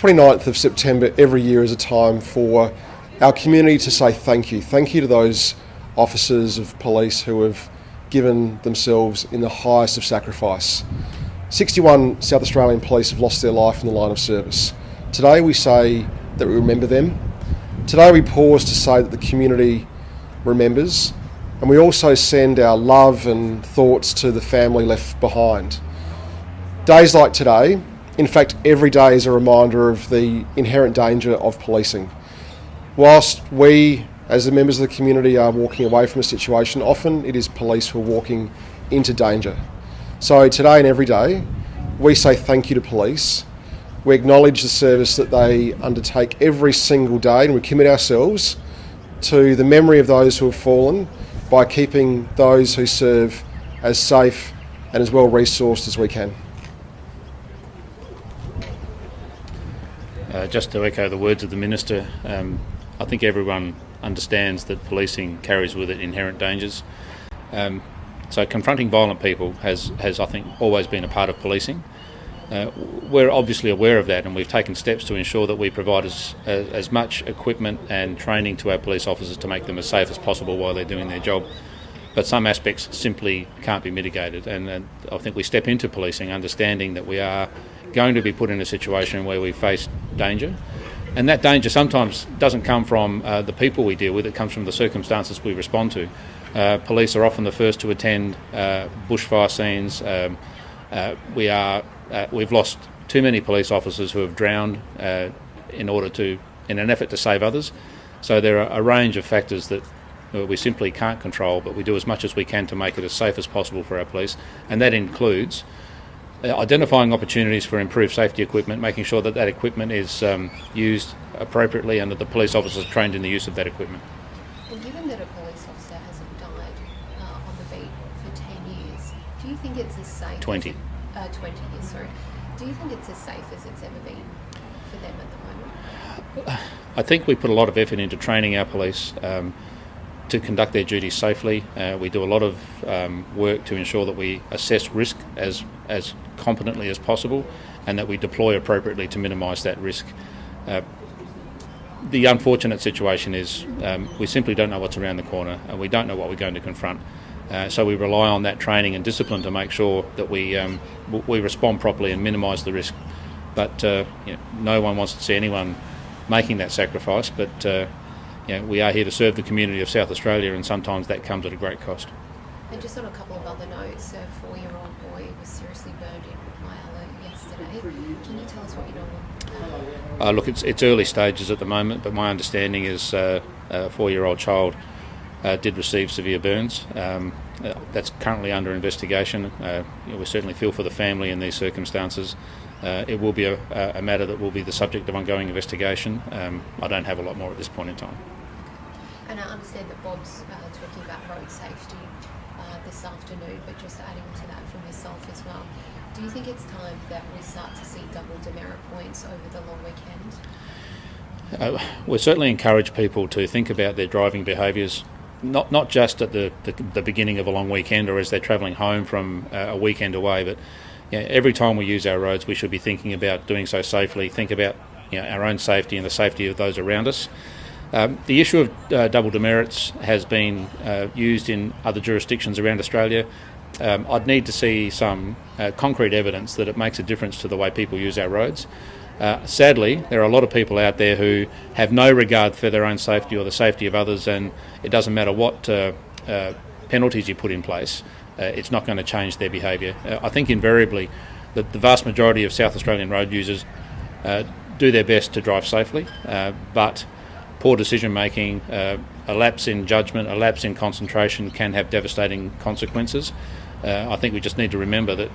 29th of September every year is a time for our community to say thank you. Thank you to those officers of police who have given themselves in the highest of sacrifice. 61 South Australian police have lost their life in the line of service. Today we say that we remember them. Today we pause to say that the community remembers and we also send our love and thoughts to the family left behind. Days like today, in fact, every day is a reminder of the inherent danger of policing. Whilst we, as the members of the community, are walking away from a situation, often it is police who are walking into danger. So today and every day, we say thank you to police. We acknowledge the service that they undertake every single day, and we commit ourselves to the memory of those who have fallen by keeping those who serve as safe and as well resourced as we can. Uh, just to echo the words of the Minister, um, I think everyone understands that policing carries with it inherent dangers. Um, so confronting violent people has, has, I think, always been a part of policing. Uh, we're obviously aware of that and we've taken steps to ensure that we provide as, as, as, much equipment and training to our police officers to make them as safe as possible while they're doing their job. But some aspects simply can't be mitigated, and, and I think we step into policing understanding that we are going to be put in a situation where we face danger. And that danger sometimes doesn't come from uh, the people we deal with, it comes from the circumstances we respond to. Uh, police are often the first to attend uh, bushfire scenes. Um, uh, we are uh, we've lost too many police officers who have drowned uh, in order to, in an effort to save others. So there are a range of factors that we simply can't control, but we do as much as we can to make it as safe as possible for our police, and that includes identifying opportunities for improved safety equipment, making sure that that equipment is um, used appropriately and that the police officers are trained in the use of that equipment. Well, given that a police officer hasn't died uh, on the beat for 10 years, do you think it's as safe? 20 uh, 20 years, sorry. Do you think it's as safe as it's ever been for them at the moment? I think we put a lot of effort into training our police um, to conduct their duties safely. Uh, we do a lot of um, work to ensure that we assess risk as, as competently as possible and that we deploy appropriately to minimise that risk. Uh, the unfortunate situation is um, we simply don't know what's around the corner and we don't know what we're going to confront. Uh, so we rely on that training and discipline to make sure that we um, we respond properly and minimise the risk. But uh, you know, no one wants to see anyone making that sacrifice. But uh, you know, we are here to serve the community of South Australia, and sometimes that comes at a great cost. And just on a couple of other notes, a four-year-old boy was seriously burned in Myala yesterday. Can you tell us what you know? Uh, look, it's, it's early stages at the moment, but my understanding is uh, a four-year-old child uh, did receive severe burns. Um, uh, that's currently under investigation. Uh, you know, we certainly feel for the family in these circumstances. Uh, it will be a, a, matter that will be the subject of ongoing investigation. Um, I don't have a lot more at this point in time. And I understand that Bob's uh, talking about road safety uh, this afternoon, but just adding to that from yourself as well. Do you think it's time that we start to see double demerit points over the long weekend? Uh, we certainly encourage people to think about their driving behaviours not not just at the, the, the beginning of a long weekend or as they're travelling home from uh, a weekend away, but you know, every time we use our roads, we should be thinking about doing so safely. Think about you know, our own safety and the safety of those around us. Um, the issue of uh, double demerits has been uh, used in other jurisdictions around Australia. Um, I'd need to see some uh, concrete evidence that it makes a difference to the way people use our roads. Uh, sadly, there are a lot of people out there who have no regard for their own safety or the safety of others, and it doesn't matter what uh, uh, penalties you put in place, it's not going to change their behaviour. I think invariably that the vast majority of South Australian road users do their best to drive safely, but poor decision making, a lapse in judgment, a lapse in concentration can have devastating consequences. I think we just need to remember that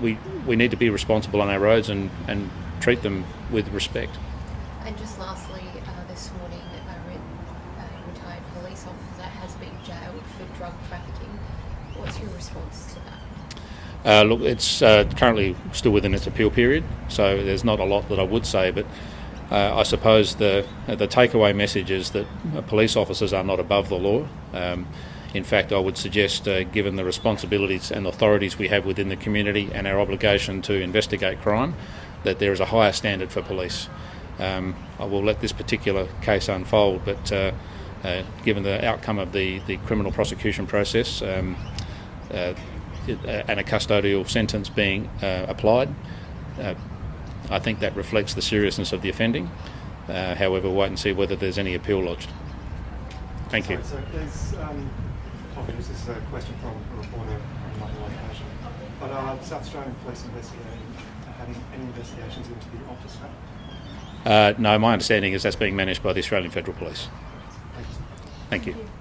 we, we need to be responsible on our roads and, and treat them with respect. And just lastly, uh, this morning, a, a retired police officer has been jailed for drug trafficking. What's your response to that? Uh, look, it's uh, currently still within its appeal period, so there's not a lot that I would say, but uh, I suppose the the takeaway message is that police officers are not above the law. Um, in fact, I would suggest, uh, given the responsibilities and authorities we have within the community and our obligation to investigate crime, that there is a higher standard for police. Um, I will let this particular case unfold, but uh, uh, given the outcome of the, the criminal prosecution process um, uh, uh, and a custodial sentence being uh, applied, uh, I think that reflects the seriousness of the offending. Uh, however, wait and see whether there's any appeal lodged. Thank you. Sorry, so there's, um, apologies, this is a question from a reporter on another location. But are South Australian Police investigating, having any investigations into the Optus matter? Uh, no, my understanding is that's being managed by the Australian Federal Police. Thank you. Thank you.